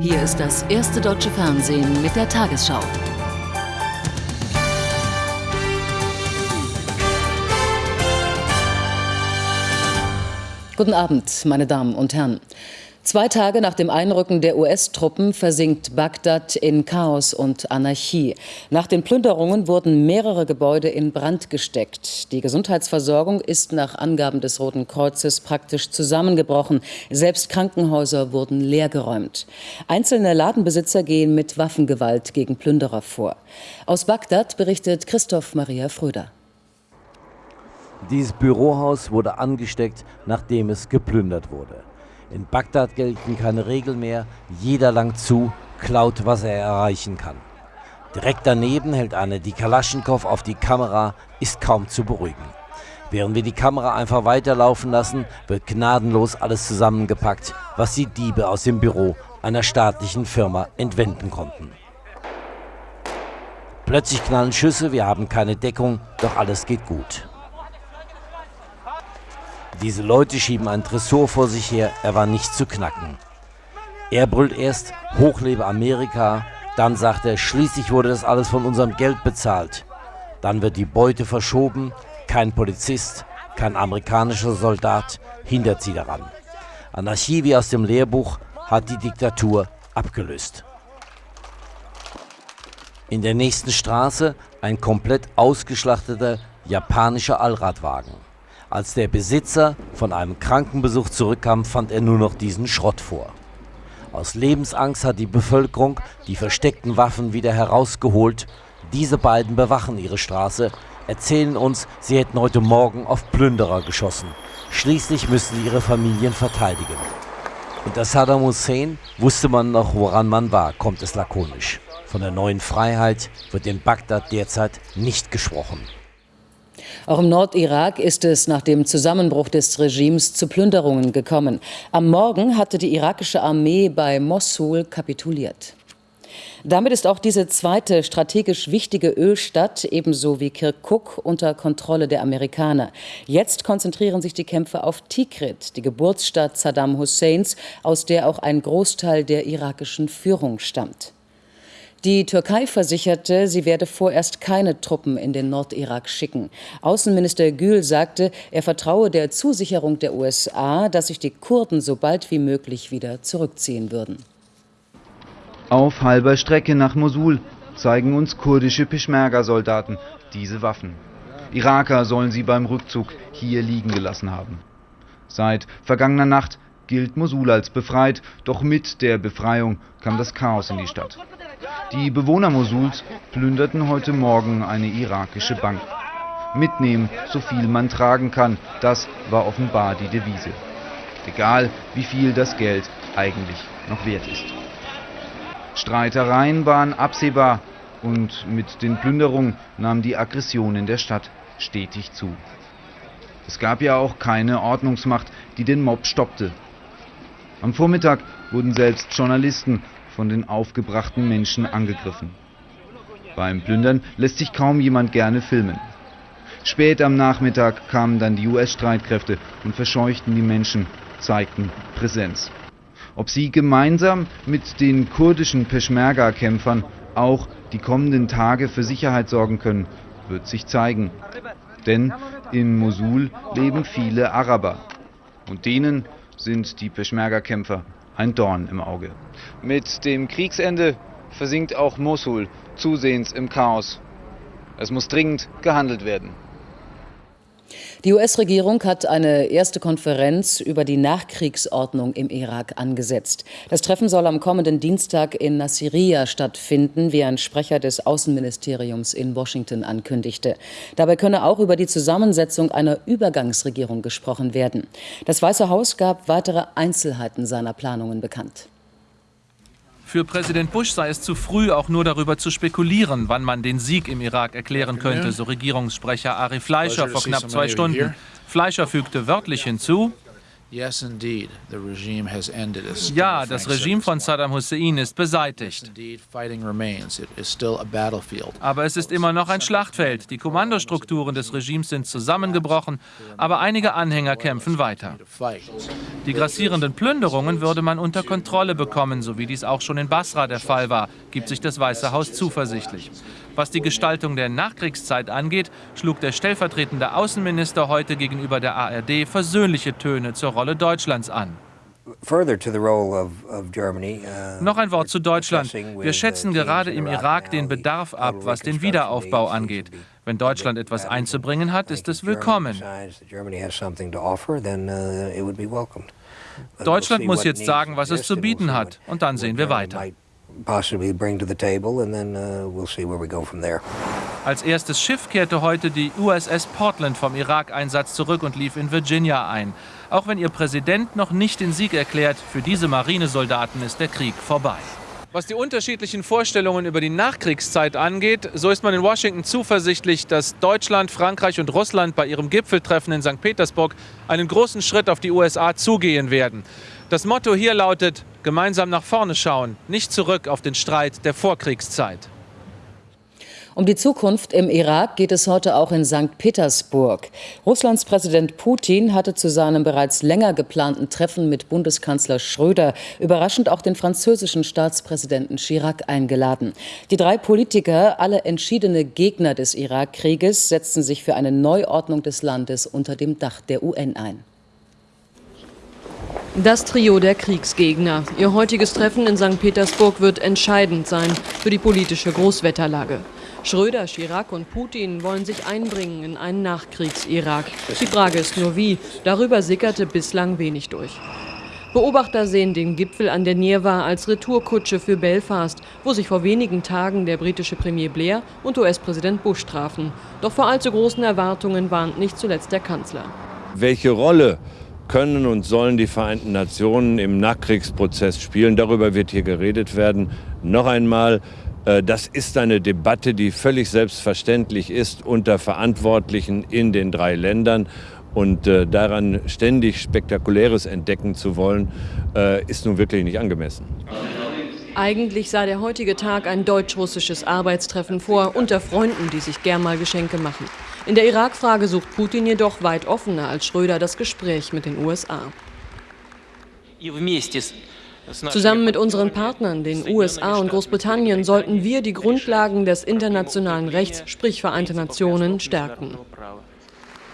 Hier ist das erste deutsche Fernsehen mit der Tagesschau. Guten Abend, meine Damen und Herren. Zwei Tage nach dem Einrücken der US-Truppen versinkt Bagdad in Chaos und Anarchie. Nach den Plünderungen wurden mehrere Gebäude in Brand gesteckt. Die Gesundheitsversorgung ist nach Angaben des Roten Kreuzes praktisch zusammengebrochen. Selbst Krankenhäuser wurden leergeräumt. Einzelne Ladenbesitzer gehen mit Waffengewalt gegen Plünderer vor. Aus Bagdad berichtet Christoph Maria Fröder. Dieses Bürohaus wurde angesteckt, nachdem es geplündert wurde. In Bagdad gelten keine Regeln mehr. Jeder langt zu, klaut, was er erreichen kann. Direkt daneben hält eine die Kalaschnikow auf die Kamera, ist kaum zu beruhigen. Während wir die Kamera einfach weiterlaufen lassen, wird gnadenlos alles zusammengepackt, was die Diebe aus dem Büro einer staatlichen Firma entwenden konnten. Plötzlich knallen Schüsse, wir haben keine Deckung, doch alles geht gut. Diese Leute schieben einen Tresor vor sich her, er war nicht zu knacken. Er brüllt erst, hochlebe Amerika, dann sagt er, schließlich wurde das alles von unserem Geld bezahlt. Dann wird die Beute verschoben, kein Polizist, kein amerikanischer Soldat hindert sie daran. Anarchie wie aus dem Lehrbuch hat die Diktatur abgelöst. In der nächsten Straße ein komplett ausgeschlachteter japanischer Allradwagen. Als der Besitzer von einem Krankenbesuch zurückkam, fand er nur noch diesen Schrott vor. Aus Lebensangst hat die Bevölkerung die versteckten Waffen wieder herausgeholt. Diese beiden bewachen ihre Straße, erzählen uns, sie hätten heute Morgen auf Plünderer geschossen. Schließlich müssen sie ihre Familien verteidigen. Unter Saddam Hussein wusste man noch, woran man war, kommt es lakonisch. Von der neuen Freiheit wird in Bagdad derzeit nicht gesprochen. Auch im Nordirak ist es nach dem Zusammenbruch des Regimes zu Plünderungen gekommen. Am Morgen hatte die irakische Armee bei Mossul kapituliert. Damit ist auch diese zweite strategisch wichtige Ölstadt, ebenso wie Kirkuk, unter Kontrolle der Amerikaner. Jetzt konzentrieren sich die Kämpfe auf Tikrit, die Geburtsstadt Saddam Husseins, aus der auch ein Großteil der irakischen Führung stammt. Die Türkei versicherte, sie werde vorerst keine Truppen in den Nordirak schicken. Außenminister Gül sagte, er vertraue der Zusicherung der USA, dass sich die Kurden so bald wie möglich wieder zurückziehen würden. Auf halber Strecke nach Mosul zeigen uns kurdische Peschmerga-Soldaten diese Waffen. Iraker sollen sie beim Rückzug hier liegen gelassen haben. Seit vergangener Nacht gilt Mosul als befreit, doch mit der Befreiung kam das Chaos in die Stadt. Die Bewohner Mosuls plünderten heute Morgen eine irakische Bank. Mitnehmen, so viel man tragen kann, das war offenbar die Devise. Egal, wie viel das Geld eigentlich noch wert ist. Streitereien waren absehbar und mit den Plünderungen nahm die Aggression in der Stadt stetig zu. Es gab ja auch keine Ordnungsmacht, die den Mob stoppte. Am Vormittag wurden selbst Journalisten von den aufgebrachten Menschen angegriffen. Beim Plündern lässt sich kaum jemand gerne filmen. Spät am Nachmittag kamen dann die US-Streitkräfte und verscheuchten die Menschen, zeigten Präsenz. Ob sie gemeinsam mit den kurdischen Peschmerga-Kämpfern auch die kommenden Tage für Sicherheit sorgen können, wird sich zeigen. Denn in Mosul leben viele Araber. Und denen sind die Peschmerga-Kämpfer ein Dorn im Auge. Mit dem Kriegsende versinkt auch Mosul zusehends im Chaos. Es muss dringend gehandelt werden. Die US-Regierung hat eine erste Konferenz über die Nachkriegsordnung im Irak angesetzt. Das Treffen soll am kommenden Dienstag in Nasiriyah stattfinden, wie ein Sprecher des Außenministeriums in Washington ankündigte. Dabei könne auch über die Zusammensetzung einer Übergangsregierung gesprochen werden. Das Weiße Haus gab weitere Einzelheiten seiner Planungen bekannt. Für Präsident Bush sei es zu früh, auch nur darüber zu spekulieren, wann man den Sieg im Irak erklären könnte, so Regierungssprecher Ari Fleischer vor knapp zwei Stunden. Fleischer fügte wörtlich hinzu, Ja, das Regime von Saddam Hussein ist beseitigt. Aber es ist immer noch ein Schlachtfeld. Die Kommandostrukturen des Regimes sind zusammengebrochen, aber einige Anhänger kämpfen weiter. Die grassierenden Plünderungen würde man unter Kontrolle bekommen, so wie dies auch schon in Basra der Fall war, gibt sich das Weiße Haus zuversichtlich. Was die Gestaltung der Nachkriegszeit angeht, schlug der stellvertretende Außenminister heute gegenüber der ARD versöhnliche Töne zur Rolle Deutschlands an. Uh, Noch ein Wort zu Deutschland. Wir schätzen gerade im Irak den Bedarf ab, was den Wiederaufbau angeht. Wenn Deutschland etwas einzubringen hat, ist es willkommen. Uh, Deutschland muss jetzt sagen, was es zu bieten hat, und dann sehen wir weiter possibly bring to the table, and then uh, we'll see where we go from there. Als erstes Schiff kehrte heute die USS Portland vom Irak-Einsatz zurück und lief in Virginia ein. Auch wenn ihr Präsident noch nicht den Sieg erklärt, für diese Marinesoldaten ist der Krieg vorbei. Was die unterschiedlichen Vorstellungen über die Nachkriegszeit angeht, so ist man in Washington zuversichtlich, dass Deutschland, Frankreich und Russland bei ihrem Gipfeltreffen in St. Petersburg einen großen Schritt auf die USA zugehen werden. Das Motto hier lautet, gemeinsam nach vorne schauen, nicht zurück auf den Streit der Vorkriegszeit. Um die Zukunft im Irak geht es heute auch in St. Petersburg. Russlands Präsident Putin hatte zu seinem bereits länger geplanten Treffen mit Bundeskanzler Schröder überraschend auch den französischen Staatspräsidenten Chirac eingeladen. Die drei Politiker, alle entschiedene Gegner des Irakkrieges, setzten sich für eine Neuordnung des Landes unter dem Dach der UN ein. Das Trio der Kriegsgegner. Ihr heutiges Treffen in St. Petersburg wird entscheidend sein für die politische Großwetterlage. Schröder, Chirac und Putin wollen sich einbringen in einen Nachkriegs-Irak. Die Frage ist nur wie. Darüber sickerte bislang wenig durch. Beobachter sehen den Gipfel an der Nirwa als Retourkutsche für Belfast, wo sich vor wenigen Tagen der britische Premier Blair und US-Präsident Bush trafen. Doch vor allzu großen Erwartungen warnt nicht zuletzt der Kanzler. Welche Rolle können und sollen die Vereinten Nationen im Nachkriegsprozess spielen. Darüber wird hier geredet werden. Noch einmal, äh, das ist eine Debatte, die völlig selbstverständlich ist unter Verantwortlichen in den drei Ländern. Und äh, daran ständig Spektakuläres entdecken zu wollen, äh, ist nun wirklich nicht angemessen. Eigentlich sah der heutige Tag ein deutsch-russisches Arbeitstreffen vor, unter Freunden, die sich gern mal Geschenke machen. In der Irak-Frage sucht Putin jedoch weit offener als Schröder das Gespräch mit den USA. Zusammen mit unseren Partnern, den USA und Großbritannien, sollten wir die Grundlagen des internationalen Rechts, sprich Vereinte Nationen, stärken.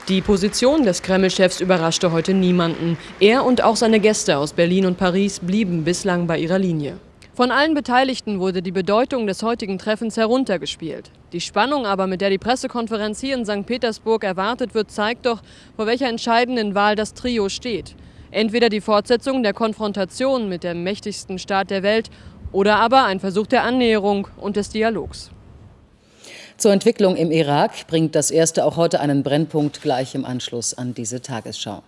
Die Position des Kreml-Chefs überraschte heute niemanden. Er und auch seine Gäste aus Berlin und Paris blieben bislang bei ihrer Linie. Von allen Beteiligten wurde die Bedeutung des heutigen Treffens heruntergespielt. Die Spannung aber, mit der die Pressekonferenz hier in St. Petersburg erwartet wird, zeigt doch, vor welcher entscheidenden Wahl das Trio steht. Entweder die Fortsetzung der Konfrontation mit dem mächtigsten Staat der Welt oder aber ein Versuch der Annäherung und des Dialogs. Zur Entwicklung im Irak bringt das erste auch heute einen Brennpunkt gleich im Anschluss an diese Tagesschau.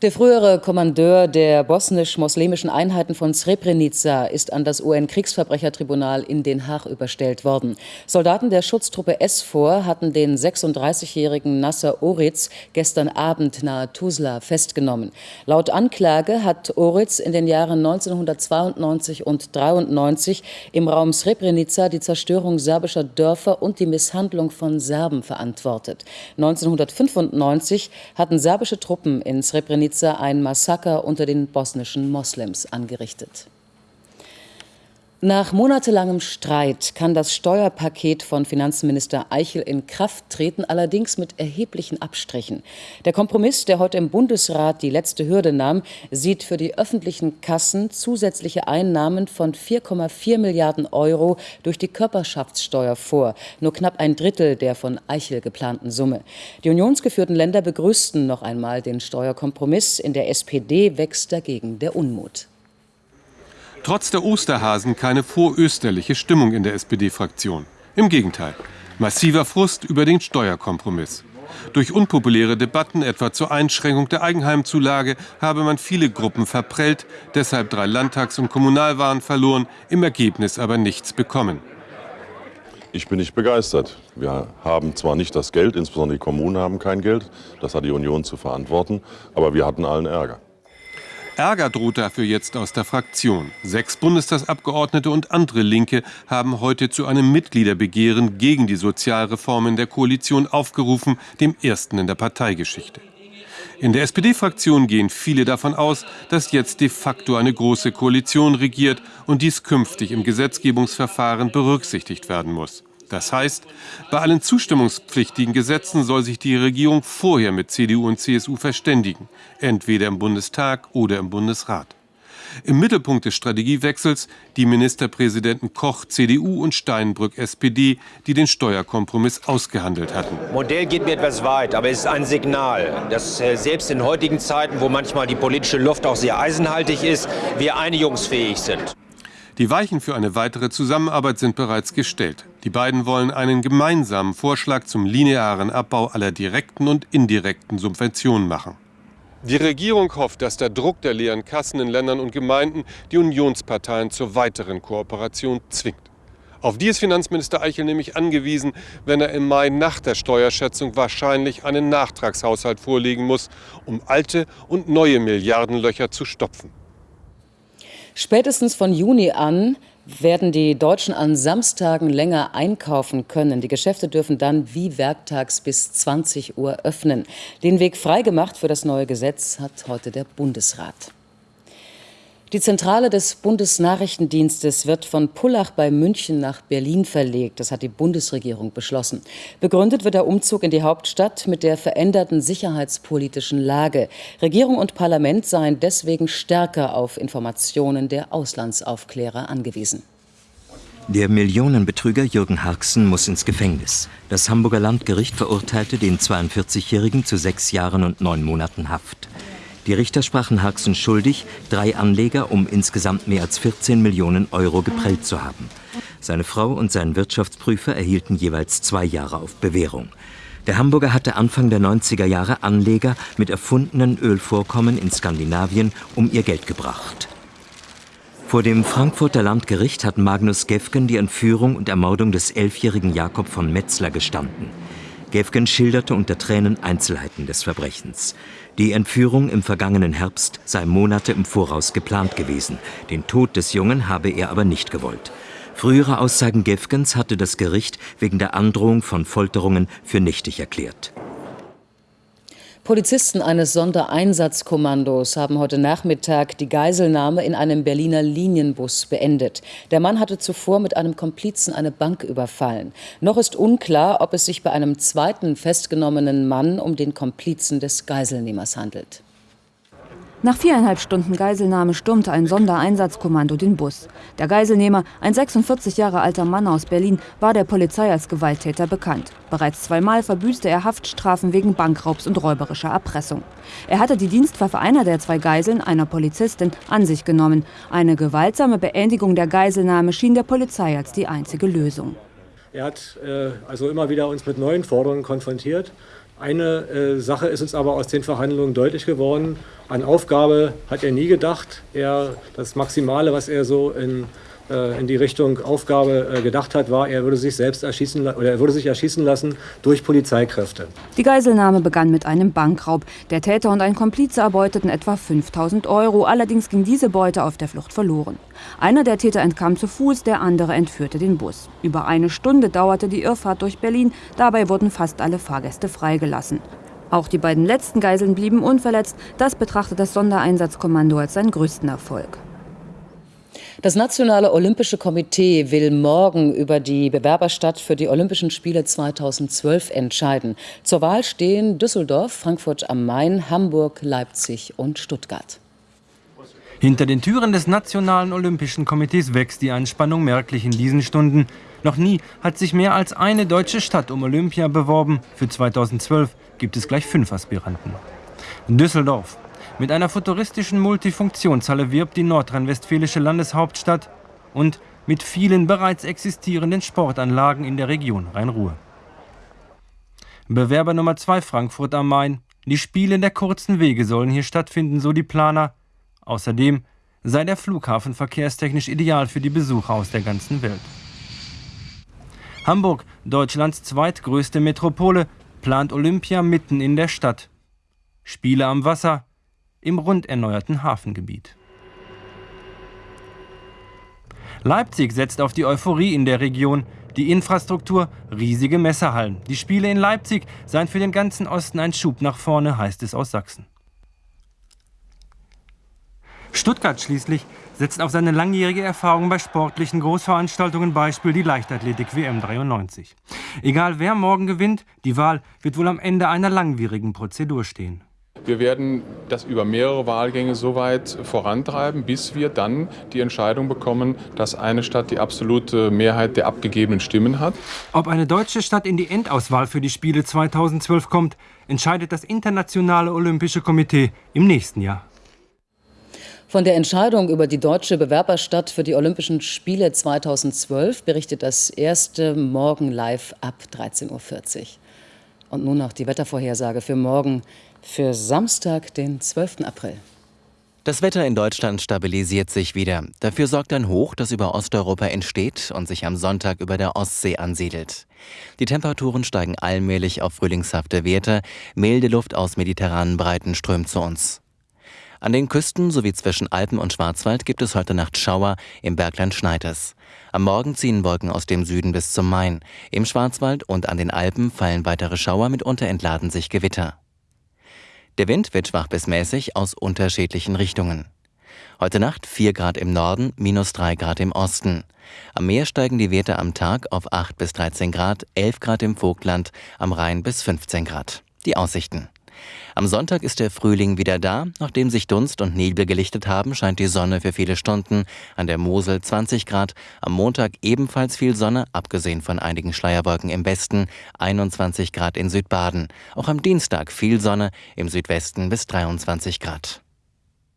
Der frühere Kommandeur der bosnisch-moslemischen Einheiten von Srebrenica ist an das UN-Kriegsverbrechertribunal in Den Haag überstellt worden. Soldaten der Schutztruppe SFOR hatten den 36-jährigen Nasser Oritz gestern Abend nahe Tuzla festgenommen. Laut Anklage hat Oritz in den Jahren 1992 und 93 im Raum Srebrenica die Zerstörung serbischer Dörfer und die Misshandlung von Serben verantwortet. 1995 hatten serbische Truppen in Srebrenica Srebrenica ein Massaker unter den bosnischen Moslems angerichtet. Nach monatelangem Streit kann das Steuerpaket von Finanzminister Eichel in Kraft treten, allerdings mit erheblichen Abstrichen. Der Kompromiss, der heute im Bundesrat die letzte Hürde nahm, sieht für die öffentlichen Kassen zusätzliche Einnahmen von 4,4 Milliarden Euro durch die Körperschaftssteuer vor, nur knapp ein Drittel der von Eichel geplanten Summe. Die unionsgeführten Länder begrüßten noch einmal den Steuerkompromiss. In der SPD wächst dagegen der Unmut. Trotz der Osterhasen keine vorösterliche Stimmung in der SPD-Fraktion. Im Gegenteil, massiver Frust über den Steuerkompromiss. Durch unpopuläre Debatten, etwa zur Einschränkung der Eigenheimzulage, habe man viele Gruppen verprellt, deshalb drei Landtags- und Kommunalwahlen verloren, im Ergebnis aber nichts bekommen. Ich bin nicht begeistert. Wir haben zwar nicht das Geld, insbesondere die Kommunen haben kein Geld, das hat die Union zu verantworten, aber wir hatten allen Ärger. Ärger droht dafür jetzt aus der Fraktion. Sechs Bundestagsabgeordnete und andere Linke haben heute zu einem Mitgliederbegehren gegen die Sozialreformen der Koalition aufgerufen, dem ersten in der Parteigeschichte. In der SPD-Fraktion gehen viele davon aus, dass jetzt de facto eine große Koalition regiert und dies künftig im Gesetzgebungsverfahren berücksichtigt werden muss. Das heißt, bei allen zustimmungspflichtigen Gesetzen soll sich die Regierung vorher mit CDU und CSU verständigen, entweder im Bundestag oder im Bundesrat. Im Mittelpunkt des Strategiewechsels die Ministerpräsidenten Koch CDU und Steinbrück SPD, die den Steuerkompromiss ausgehandelt hatten. Modell geht mir etwas weit, aber es ist ein Signal, dass äh, selbst in heutigen Zeiten, wo manchmal die politische Luft auch sehr eisenhaltig ist, wir einigungsfähig sind. Die Weichen für eine weitere Zusammenarbeit sind bereits gestellt. Die beiden wollen einen gemeinsamen Vorschlag zum linearen Abbau aller direkten und indirekten Subventionen machen. Die Regierung hofft, dass der Druck der leeren Kassen in Ländern und Gemeinden die Unionsparteien zur weiteren Kooperation zwingt. Auf die ist Finanzminister Eichel nämlich angewiesen, wenn er im Mai nach der Steuerschätzung wahrscheinlich einen Nachtragshaushalt vorlegen muss, um alte und neue Milliardenlöcher zu stopfen. Spätestens von Juni an werden die Deutschen an Samstagen länger einkaufen können. Die Geschäfte dürfen dann wie werktags bis 20 Uhr öffnen. Den Weg freigemacht für das neue Gesetz hat heute der Bundesrat. Die Zentrale des Bundesnachrichtendienstes wird von Pullach bei München nach Berlin verlegt. Das hat die Bundesregierung beschlossen. Begründet wird der Umzug in die Hauptstadt mit der veränderten sicherheitspolitischen Lage. Regierung und Parlament seien deswegen stärker auf Informationen der Auslandsaufklärer angewiesen. Der Millionenbetrüger Jürgen Harksen muss ins Gefängnis. Das Hamburger Landgericht verurteilte den 42-Jährigen zu sechs Jahren und neun Monaten Haft. Die Richter sprachen Harksen schuldig, drei Anleger um insgesamt mehr als 14 Millionen Euro geprellt zu haben. Seine Frau und sein Wirtschaftsprüfer erhielten jeweils zwei Jahre auf Bewährung. Der Hamburger hatte Anfang der 90er Jahre Anleger mit erfundenen Ölvorkommen in Skandinavien um ihr Geld gebracht. Vor dem Frankfurter Landgericht hat Magnus Gefgen die Entführung und Ermordung des elfjährigen Jakob von Metzler gestanden. Gefgen schilderte unter Tränen Einzelheiten des Verbrechens. Die Entführung im vergangenen Herbst sei Monate im Voraus geplant gewesen. Den Tod des Jungen habe er aber nicht gewollt. Frühere Aussagen Gefgens hatte das Gericht wegen der Androhung von Folterungen für nichtig erklärt. Polizisten eines Sondereinsatzkommandos haben heute Nachmittag die Geiselnahme in einem Berliner Linienbus beendet. Der Mann hatte zuvor mit einem Komplizen eine Bank überfallen. Noch ist unklar, ob es sich bei einem zweiten festgenommenen Mann um den Komplizen des Geiselnehmers handelt. Nach viereinhalb Stunden Geiselnahme stürmte ein Sondereinsatzkommando den Bus. Der Geiselnehmer, ein 46 Jahre alter Mann aus Berlin, war der Polizei als Gewalttäter bekannt. Bereits zweimal verbüßte er Haftstrafen wegen Bankraubs und räuberischer Erpressung. Er hatte die Dienstwaffe einer der zwei Geiseln, einer Polizistin, an sich genommen. Eine gewaltsame Beendigung der Geiselnahme schien der Polizei als die einzige Lösung. Er hat äh, also immer wieder uns mit neuen Forderungen konfrontiert. Eine äh, Sache ist uns aber aus den Verhandlungen deutlich geworden. An Aufgabe hat er nie gedacht. Er, das Maximale, was er so in, in die Richtung Aufgabe äh, gedacht hat, war, er würde sich selbst erschießen oder er würde sich erschießen lassen durch Polizeikräfte. Die Geiselnahme begann mit einem Bankraub. Der Täter und ein Komplize erbeuteten etwa 5000 Euro. Allerdings ging diese Beute auf der Flucht verloren. Einer der Täter entkam zu Fuß, der andere entführte den Bus. Über eine Stunde dauerte die Irrfahrt durch Berlin. Dabei wurden fast alle Fahrgäste freigelassen. Auch die beiden letzten Geiseln blieben unverletzt. Das betrachtet das Sondereinsatzkommando als seinen größten Erfolg. Das Nationale Olympische Komitee will morgen über die Bewerberstadt für die Olympischen Spiele 2012 entscheiden. Zur Wahl stehen Düsseldorf, Frankfurt am Main, Hamburg, Leipzig und Stuttgart. Hinter den Türen des Nationalen Olympischen Komitees wächst die Anspannung merklich in diesen Stunden. Noch nie hat sich mehr als eine deutsche Stadt um Olympia beworben. Für 2012 gibt es gleich fünf Aspiranten. Düsseldorf. Mit einer futuristischen Multifunktionshalle wirbt die nordrhein-westfälische Landeshauptstadt und mit vielen bereits existierenden Sportanlagen in der Region Rhein-Ruhr. Bewerber Nummer 2 Frankfurt am Main. Die Spiele der kurzen Wege sollen hier stattfinden, so die Planer. Außerdem sei der Flughafen verkehrstechnisch ideal für die Besucher aus der ganzen Welt. Hamburg, Deutschlands zweitgrößte Metropole, plant Olympia mitten in der Stadt. Spiele am Wasser im rund erneuerten Hafengebiet. Leipzig setzt auf die Euphorie in der Region. Die Infrastruktur, riesige Messerhallen. Die Spiele in Leipzig seien für den ganzen Osten ein Schub nach vorne, heißt es aus Sachsen. Stuttgart schließlich setzt auf seine langjährige Erfahrung bei sportlichen Großveranstaltungen, Beispiel die Leichtathletik WM 93. Egal wer morgen gewinnt, die Wahl wird wohl am Ende einer langwierigen Prozedur stehen. Wir werden das über mehrere Wahlgänge so weit vorantreiben, bis wir dann die Entscheidung bekommen, dass eine Stadt die absolute Mehrheit der abgegebenen Stimmen hat. Ob eine deutsche Stadt in die Endauswahl für die Spiele 2012 kommt, entscheidet das Internationale Olympische Komitee im nächsten Jahr. Von der Entscheidung über die deutsche Bewerberstadt für die Olympischen Spiele 2012 berichtet das erste Morgen live ab 13.40 Uhr. Und nun noch die Wettervorhersage für morgen, für Samstag, den 12. April. Das Wetter in Deutschland stabilisiert sich wieder. Dafür sorgt ein Hoch, das über Osteuropa entsteht und sich am Sonntag über der Ostsee ansiedelt. Die Temperaturen steigen allmählich auf frühlingshafte Werte. Milde Luft aus mediterranen Breiten strömt zu uns. An den Küsten sowie zwischen Alpen und Schwarzwald gibt es heute Nacht Schauer, im Bergland schneit es. Am Morgen ziehen Wolken aus dem Süden bis zum Main. Im Schwarzwald und an den Alpen fallen weitere Schauer, mitunter entladen sich Gewitter. Der Wind wird schwach bis mäßig aus unterschiedlichen Richtungen. Heute Nacht 4 Grad im Norden, minus 3 Grad im Osten. Am Meer steigen die Werte am Tag auf 8 bis 13 Grad, 11 Grad im Vogtland, am Rhein bis 15 Grad. Die Aussichten. Am Sonntag ist der Frühling wieder da. Nachdem sich Dunst und Nebel gelichtet haben, scheint die Sonne für viele Stunden. An der Mosel 20 Grad. Am Montag ebenfalls viel Sonne, abgesehen von einigen Schleierwolken im Westen. 21 Grad in Südbaden. Auch am Dienstag viel Sonne, im Südwesten bis 23 Grad.